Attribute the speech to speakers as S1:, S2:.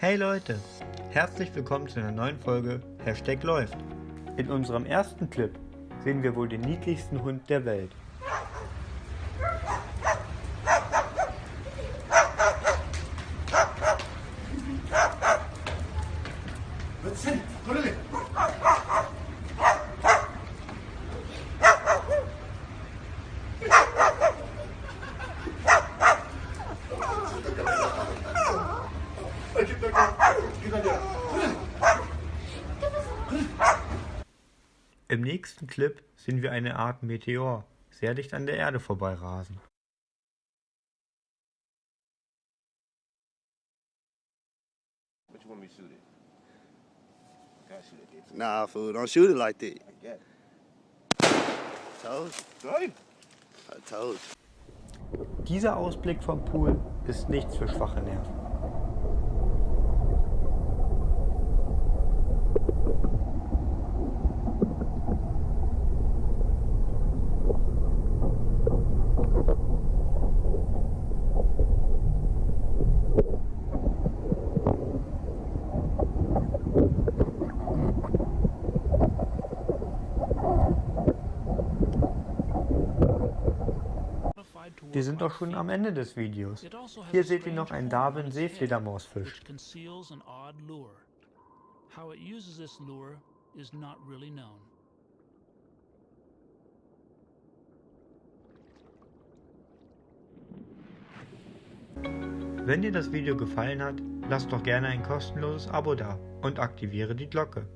S1: Hey Leute, herzlich willkommen zu einer neuen Folge Hashtag läuft. In unserem ersten Clip sehen wir wohl den niedlichsten Hund der Welt. Im nächsten Clip sehen wir eine Art Meteor sehr dicht an der Erde vorbeirasen.
S2: Nah, fool, don't shoot it like that.
S3: I get it.
S2: Told
S3: Hey!
S2: you. I told you.
S1: Dieser Ausblick vom Pool ist nichts für schwache Nerven. Wir sind doch schon am Ende des Videos. Hier seht ihr noch einen Darwin Seefledermausfisch.
S4: which conceals an odd lure. How it uses this lure is not really known.
S1: Wenn dir das Video gefallen hat, lass doch gerne ein kostenloses Abo da und aktiviere die Glocke.